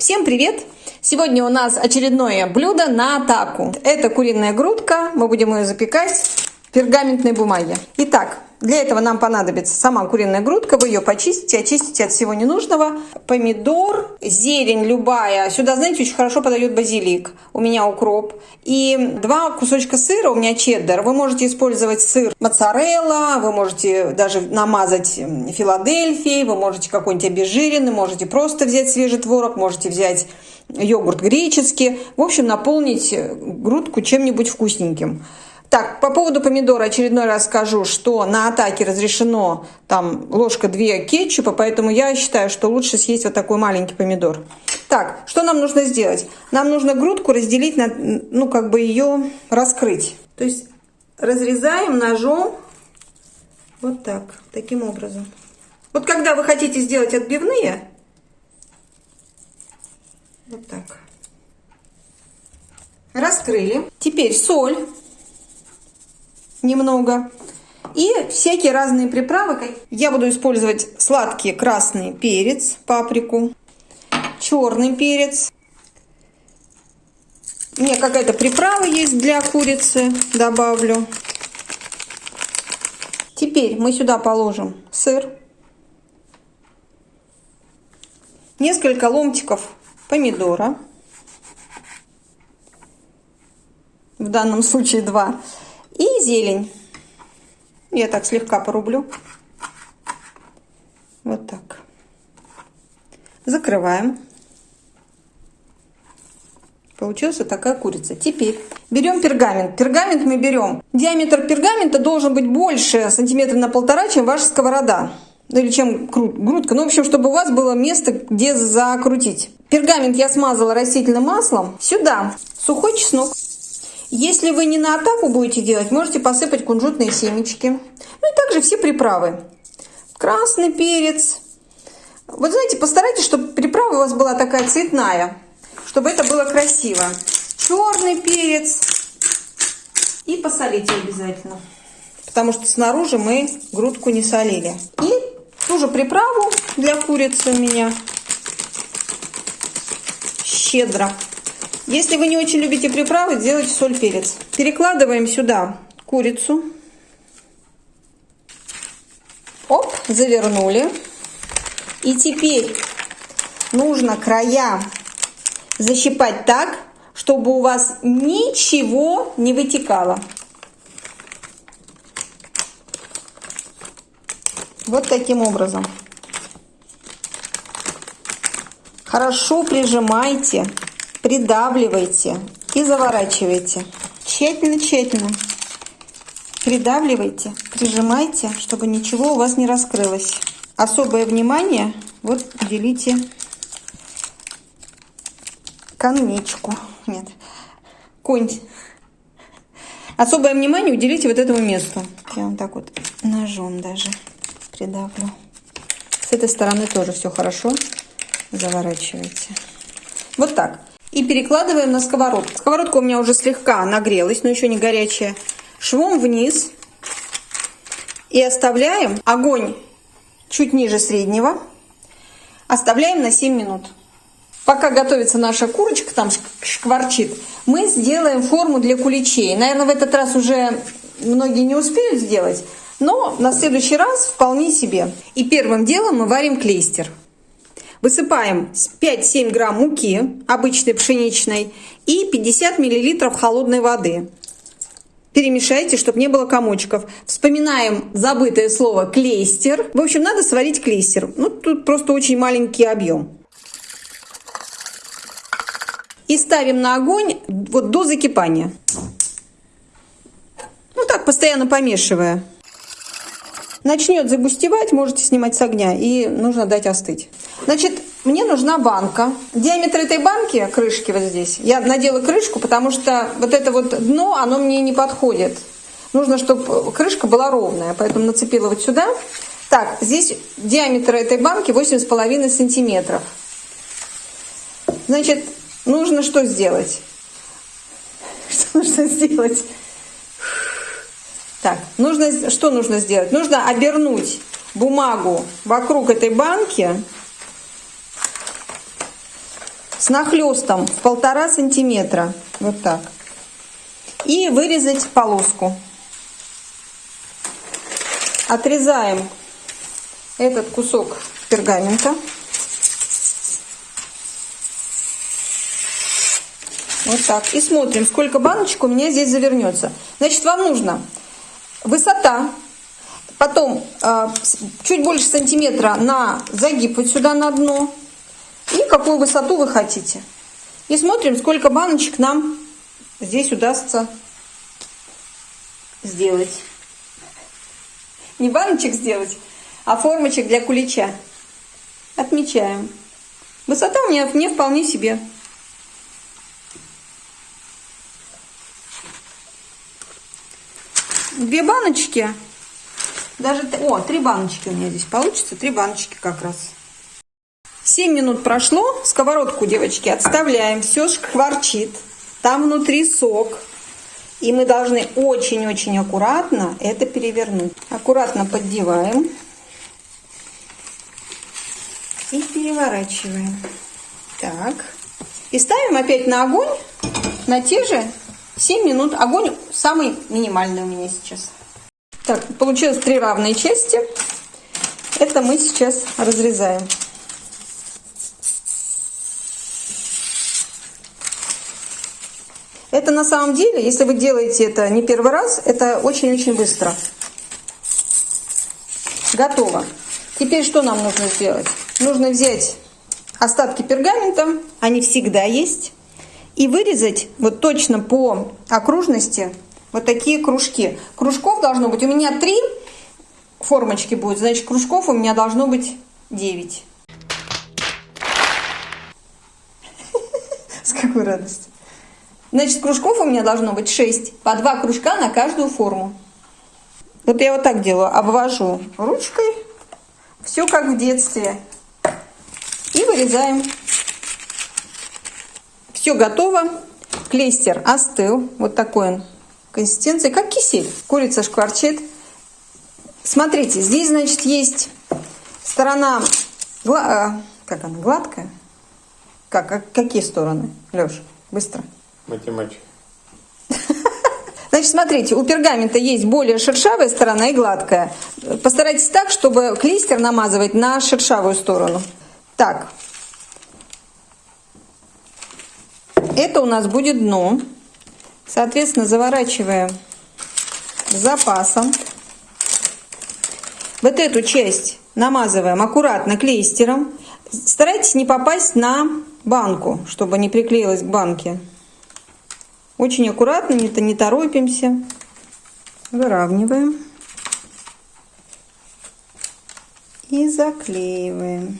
Всем привет! Сегодня у нас очередное блюдо на атаку. Это куриная грудка, мы будем ее запекать пергаментной бумаге. Итак, для этого нам понадобится сама куриная грудка, вы ее почистите, очистите от всего ненужного. Помидор, зелень любая. Сюда, знаете, очень хорошо подойдет базилик. У меня укроп. И два кусочка сыра, у меня чеддер. Вы можете использовать сыр моцарелла, вы можете даже намазать филадельфией, вы можете какой-нибудь обезжиренный, можете просто взять свежий творог, можете взять йогурт греческий. В общем, наполнить грудку чем-нибудь вкусненьким. Так, по поводу помидора очередной раз скажу, что на атаке разрешено там ложка 2 кетчупа, поэтому я считаю, что лучше съесть вот такой маленький помидор. Так, что нам нужно сделать? Нам нужно грудку разделить, на, ну как бы ее раскрыть. То есть разрезаем ножом вот так, таким образом. Вот когда вы хотите сделать отбивные, вот так. Раскрыли. Теперь соль немного. И всякие разные приправы. Я буду использовать сладкий красный перец, паприку, черный перец. У меня какая-то приправа есть для курицы, добавлю. Теперь мы сюда положим сыр, несколько ломтиков помидора, в данном случае два, зелень. Я так слегка порублю. Вот так. Закрываем. Получилась такая курица. Теперь берем пергамент. Пергамент мы берем. Диаметр пергамента должен быть больше сантиметра на полтора, чем ваша сковорода. Ну или чем грудка. Ну, в общем, чтобы у вас было место, где закрутить. Пергамент я смазала растительным маслом. Сюда сухой чеснок. Если вы не на атаку будете делать, можете посыпать кунжутные семечки. Ну и также все приправы. Красный перец. Вот знаете, постарайтесь, чтобы приправа у вас была такая цветная, чтобы это было красиво. Черный перец. И посолите обязательно. Потому что снаружи мы грудку не солили. И ту же приправу для курицы у меня щедро. Если вы не очень любите приправы, делайте соль, перец. Перекладываем сюда курицу. Оп, завернули. И теперь нужно края защипать так, чтобы у вас ничего не вытекало. Вот таким образом. Хорошо прижимайте придавливайте и заворачивайте. Тщательно-тщательно придавливайте, прижимайте, чтобы ничего у вас не раскрылось. Особое внимание вот уделите конечку. Нет, конь. Особое внимание уделите вот этому месту. Я вот так вот ножом даже придавлю. С этой стороны тоже все хорошо заворачивайте. Вот так и перекладываем на сковородку. Сковородка у меня уже слегка нагрелась, но еще не горячая. Швом вниз и оставляем огонь чуть ниже среднего. Оставляем на 7 минут. Пока готовится наша курочка, там шкварчит, мы сделаем форму для куличей. Наверное, в этот раз уже многие не успеют сделать, но на следующий раз вполне себе. И первым делом мы варим клейстер. Высыпаем 5-7 грамм муки, обычной пшеничной, и 50 миллилитров холодной воды. Перемешайте, чтобы не было комочков. Вспоминаем забытое слово клейстер. В общем, надо сварить клейстер. Ну, тут просто очень маленький объем. И ставим на огонь вот до закипания. Ну так, постоянно помешивая. Начнет загустевать, можете снимать с огня, и нужно дать остыть. Значит, мне нужна банка. Диаметр этой банки, крышки вот здесь, я надела крышку, потому что вот это вот дно, оно мне не подходит. Нужно, чтобы крышка была ровная, поэтому нацепила вот сюда. Так, здесь диаметр этой банки 8,5 сантиметров. Значит, нужно что сделать? Что нужно сделать? Так, нужно, что нужно сделать? Нужно обернуть бумагу вокруг этой банки с нахлестом в полтора сантиметра. Вот так. И вырезать полоску. Отрезаем этот кусок пергамента. Вот так. И смотрим, сколько баночек у меня здесь завернется. Значит, вам нужно высота, потом э, чуть больше сантиметра на загиб вот сюда на дно. И какую высоту вы хотите. И смотрим, сколько баночек нам здесь удастся сделать. Не баночек сделать, а формочек для кулича. Отмечаем. Высота у меня не вполне себе. Две баночки. Даже, о, три баночки у меня здесь получится. Три баночки как раз. 7 минут прошло. Сковородку, девочки, отставляем. Все шкварчит. Там внутри сок. И мы должны очень-очень аккуратно это перевернуть. Аккуратно поддеваем. И переворачиваем. Так. И ставим опять на огонь на те же 7 минут. Огонь самый минимальный у меня сейчас. Так, получилось три равные части. Это мы сейчас разрезаем. Это на самом деле, если вы делаете это не первый раз, это очень-очень быстро. Готово. Теперь что нам нужно сделать? Нужно взять остатки пергамента, они всегда есть, и вырезать вот точно по окружности вот такие кружки. Кружков должно быть, у меня три формочки будет, значит кружков у меня должно быть 9. С какой радостью. Значит, кружков у меня должно быть 6. По 2 кружка на каждую форму. Вот я вот так делаю. Обвожу ручкой. Все как в детстве. И вырезаем. Все готово. Клейстер остыл. Вот такой он консистенции, как кисель. Курица шкварчит. Смотрите, здесь, значит, есть сторона, гла... как она, гладкая? Как, как, какие стороны, Леш? Быстро. Математика. Значит, смотрите, у пергамента есть более шершавая сторона и гладкая. Постарайтесь так, чтобы клейстер намазывать на шершавую сторону. Так. Это у нас будет дно. Соответственно, заворачиваем запасом. Вот эту часть намазываем аккуратно клейстером. Старайтесь не попасть на банку, чтобы не приклеилась к банке. Очень аккуратно, не, не торопимся. Выравниваем. И заклеиваем.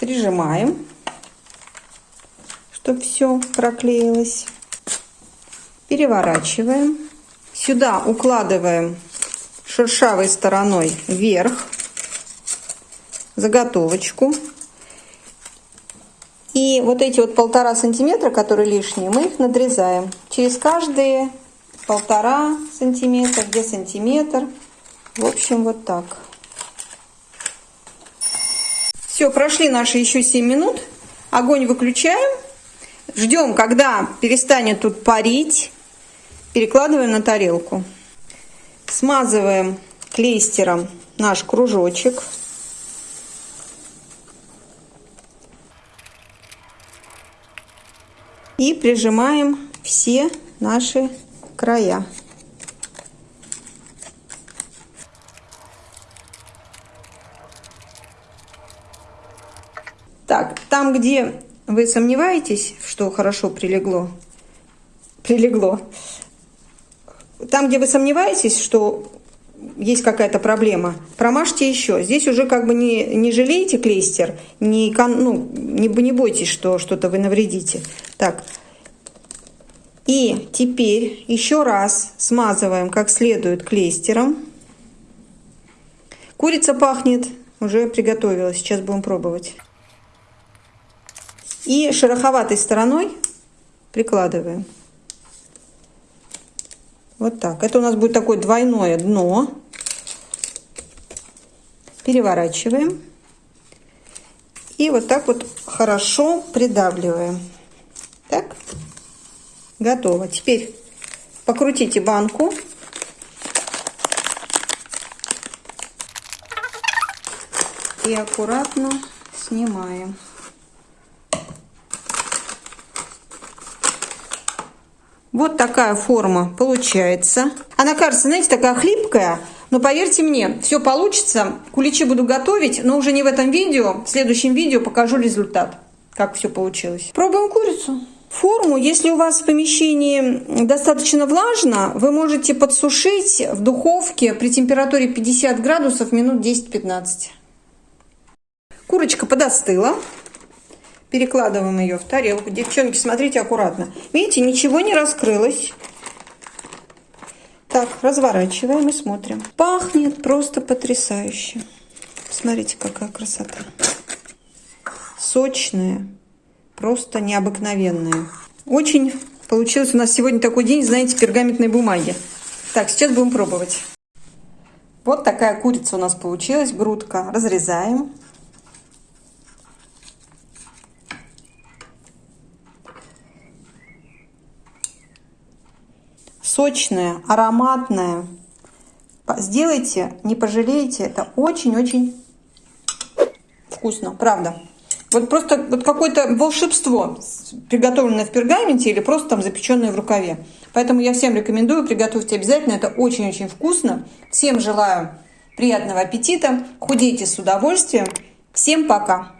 Прижимаем, чтобы все проклеилось. Переворачиваем. Сюда укладываем шершавой стороной вверх заготовочку. И вот эти вот полтора сантиметра, которые лишние, мы их надрезаем. Через каждые полтора сантиметра, где сантиметр. В общем, вот так. Все, прошли наши еще 7 минут. Огонь выключаем. Ждем, когда перестанет тут парить. Перекладываем на тарелку. Смазываем клейстером наш кружочек. И прижимаем все наши края. Так, там, где вы сомневаетесь, что хорошо прилегло, прилегло, там, где вы сомневаетесь, что есть какая-то проблема, промажьте еще. Здесь уже как бы не, не жалейте клейстер, не, ну, не, не бойтесь, что что-то вы навредите. Так, и теперь еще раз смазываем как следует клейстером. Курица пахнет, уже приготовилась, сейчас будем пробовать. И шероховатой стороной прикладываем. Вот так. Это у нас будет такое двойное дно. Переворачиваем. И вот так вот хорошо придавливаем. Так. Готово. Теперь покрутите банку. И аккуратно снимаем. Вот такая форма получается. Она кажется, знаете, такая хлипкая, но поверьте мне, все получится. Куличи буду готовить, но уже не в этом видео. В следующем видео покажу результат, как все получилось. Пробуем курицу. Форму, если у вас в помещении достаточно влажно, вы можете подсушить в духовке при температуре 50 градусов минут 10-15. Курочка подостыла. Перекладываем ее в тарелку. Девчонки, смотрите аккуратно. Видите, ничего не раскрылось. Так, разворачиваем и смотрим. Пахнет просто потрясающе. Смотрите, какая красота. Сочная, просто необыкновенная. Очень получилось у нас сегодня такой день, знаете, пергаментной бумаги. Так, сейчас будем пробовать. Вот такая курица у нас получилась, грудка. Разрезаем. Сочная, ароматная. Сделайте, не пожалеете, это очень-очень вкусно, правда. Вот просто вот какое-то волшебство, приготовленное в пергаменте или просто там запеченное в рукаве. Поэтому я всем рекомендую, приготовьте обязательно, это очень-очень вкусно. Всем желаю приятного аппетита, худейте с удовольствием. Всем пока!